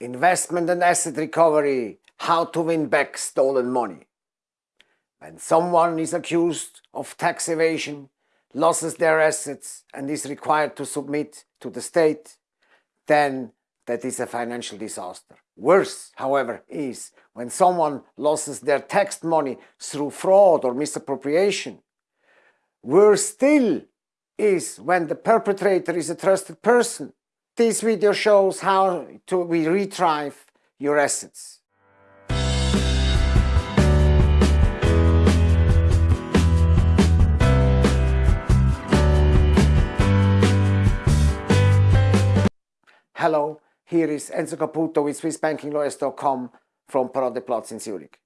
investment and asset recovery, how to win back stolen money. When someone is accused of tax evasion, loses their assets and is required to submit to the state, then that is a financial disaster. Worse, however, is when someone loses their tax money through fraud or misappropriation. Worse still is when the perpetrator is a trusted person this video shows how to retrieve your assets. Hello, here is Enzo Caputo with SwissBankingLawyers.com from Paradeplatz in Zurich.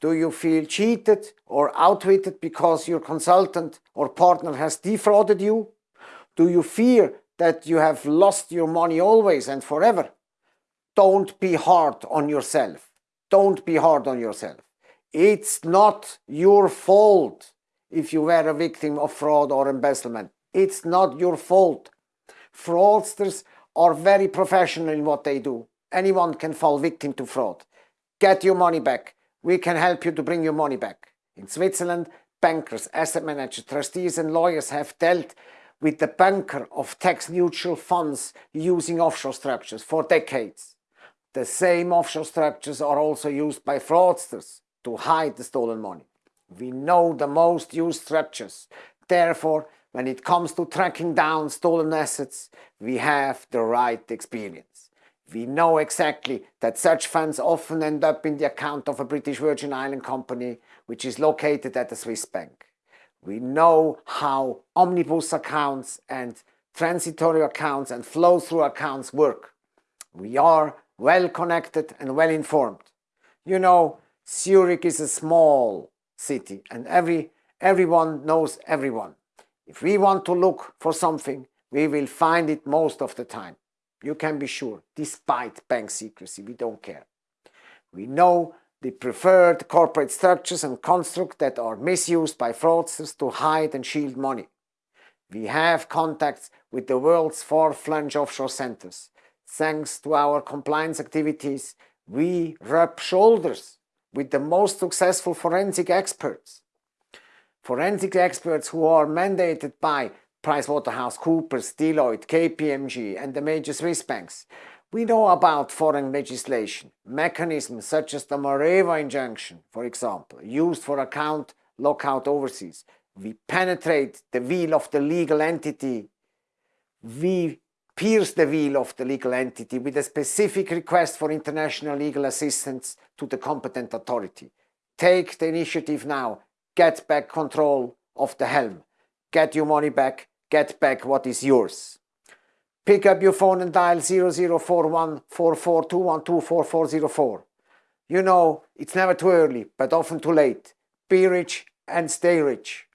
Do you feel cheated or outwitted because your consultant or partner has defrauded you? Do you fear that you have lost your money always and forever. Don't be hard on yourself. Don't be hard on yourself. It's not your fault if you were a victim of fraud or embezzlement. It's not your fault. Fraudsters are very professional in what they do. Anyone can fall victim to fraud. Get your money back. We can help you to bring your money back. In Switzerland, bankers, asset managers, trustees and lawyers have dealt with the bunker of tax-neutral funds using offshore structures for decades. The same offshore structures are also used by fraudsters to hide the stolen money. We know the most used structures. Therefore, when it comes to tracking down stolen assets, we have the right experience. We know exactly that such funds often end up in the account of a British Virgin Island company which is located at a Swiss bank. We know how omnibus accounts and transitory accounts and flow-through accounts work. We are well connected and well informed. You know, Zurich is a small city and every, everyone knows everyone. If we want to look for something, we will find it most of the time. You can be sure, despite bank secrecy, we don't care. We know the preferred corporate structures and constructs that are misused by fraudsters to hide and shield money. We have contacts with the world's far-flung offshore centers. Thanks to our compliance activities, we rub shoulders with the most successful forensic experts. Forensic experts who are mandated by PricewaterhouseCoopers, Deloitte, KPMG and the major Swiss banks we know about foreign legislation, mechanisms such as the Mareva injunction, for example, used for account lockout overseas. We penetrate the veil of the legal entity. We pierce the veil of the legal entity with a specific request for international legal assistance to the competent authority. Take the initiative now. Get back control of the helm. Get your money back. Get back what is yours. Pick up your phone and dial 0041 4421 You know, it's never too early, but often too late. Be rich and stay rich.